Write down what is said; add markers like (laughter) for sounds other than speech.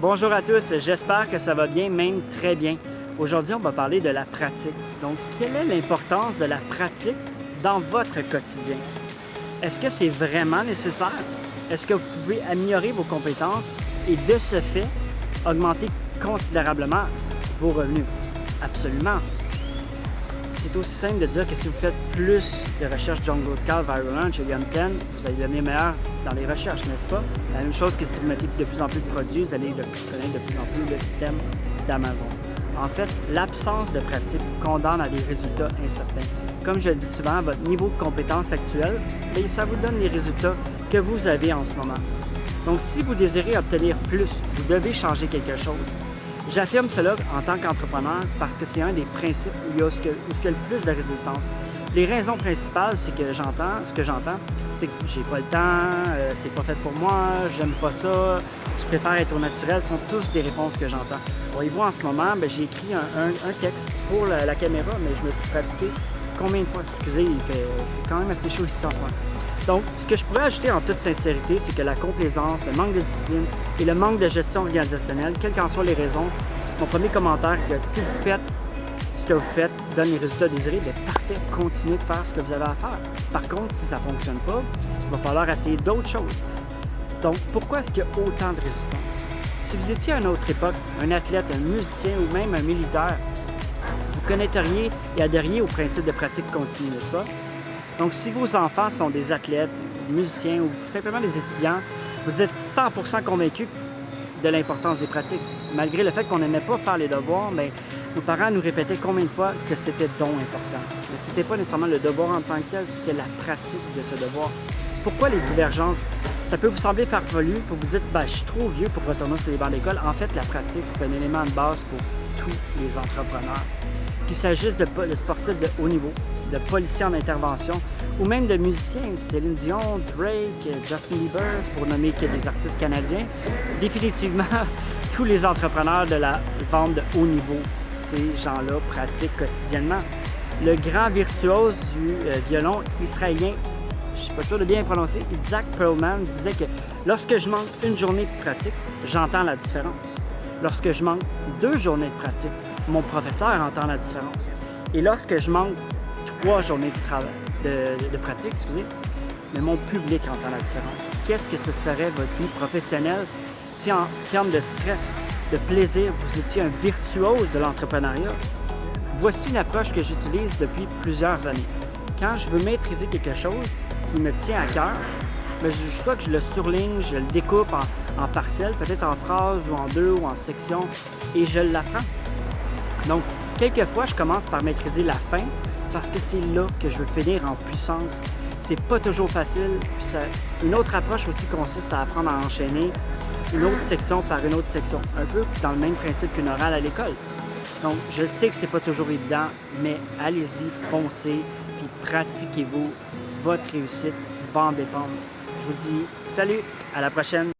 Bonjour à tous, j'espère que ça va bien, même très bien. Aujourd'hui, on va parler de la pratique. Donc, quelle est l'importance de la pratique dans votre quotidien? Est-ce que c'est vraiment nécessaire? Est-ce que vous pouvez améliorer vos compétences et de ce fait, augmenter considérablement vos revenus? Absolument c'est aussi simple de dire que si vous faites plus de recherches Jungle Scout, Viral Launch et Gun 10, vous allez devenir meilleur dans les recherches, n'est-ce pas? La même chose que si vous mettez de plus en plus de produits, vous allez connaître de plus en plus le système d'Amazon. En fait, l'absence de pratique vous condamne à des résultats incertains. Comme je le dis souvent, votre niveau de compétence actuel, ça vous donne les résultats que vous avez en ce moment. Donc, si vous désirez obtenir plus, vous devez changer quelque chose. J'affirme cela en tant qu'entrepreneur parce que c'est un des principes où il, y a, ce que, le plus de résistance. Les raisons principales, c'est que j'entends, ce que j'entends, c'est que j'ai pas le temps, euh, c'est pas fait pour moi, j'aime pas ça, je préfère être au naturel, ce sont tous des réponses que j'entends. Voyez-vous, en ce moment, ben, j'ai écrit un, texte pour la, caméra, mais je me suis pratiqué combien de fois? Excusez, il fait, quand même assez chaud ici en ce moment. Donc, ce que je pourrais ajouter en toute sincérité, c'est que la complaisance, le manque de discipline et le manque de gestion organisationnelle, quelles qu'en soient les raisons, mon premier commentaire est que si vous faites ce que vous faites donne les résultats désirés, bien parfait, continuez de faire ce que vous avez à faire. Par contre, si ça ne fonctionne pas, il va falloir essayer d'autres choses. Donc, pourquoi est-ce qu'il y a autant de résistance? Si vous étiez à une autre époque, un athlète, un musicien ou même un militaire, vous connaîtriez et adhériez au principe de pratique continue, n'est-ce pas? Donc, si vos enfants sont des athlètes, musiciens ou simplement des étudiants, vous êtes 100% convaincus de l'importance des pratiques. Malgré le fait qu'on n'aimait pas faire les devoirs, mais nos parents nous répétaient combien de fois que c'était donc important. Mais ce n'était pas nécessairement le devoir en tant que tel, c'était la pratique de ce devoir. Pourquoi les divergences? Ça peut vous sembler farfelu pour vous dire ben, je suis trop vieux pour retourner sur les bancs d'école. En fait, la pratique, c'est un élément de base pour tous les entrepreneurs. Qu'il s'agisse de sportifs de haut niveau, de policiers en intervention ou même de musiciens, Céline Dion, Drake, Justin Bieber, pour nommer que des artistes canadiens. Définitivement, (laughs) tous les entrepreneurs de la vente de haut niveau, ces gens-là pratiquent quotidiennement. Le grand virtuose du euh, violon israélien, je ne suis pas sûr de bien prononcer, Isaac Perlman disait que lorsque je manque une journée de pratique, j'entends la différence. Lorsque je manque deux journées de pratique, mon professeur entend la différence. Et lorsque je manque trois journées de, de, pratique, excusez, mais mon public entend la différence. Qu'est-ce que ce serait votre vie professionnelle si en termes de stress, de plaisir, vous étiez un virtuose de l'entrepreneuriat? Voici une approche que j'utilise depuis plusieurs années. Quand je veux maîtriser quelque chose qui me tient à cœur, soit que je le surligne, je le découpe en, en parcelles, peut-être en phrases ou en deux ou en sections, et je l'apprends. Donc, quelquefois, je commence par maîtriser la fin, parce que c'est là que je veux finir en puissance. C'est pas toujours facile. Une autre approche aussi consiste à apprendre à enchaîner une autre section par une autre section, un peu dans le même principe qu'une orale à l'école. Donc, je sais que c'est pas toujours évident, mais allez-y, foncez, puis pratiquez-vous. Votre réussite va en dépendre. Je vous dis salut, à la prochaine!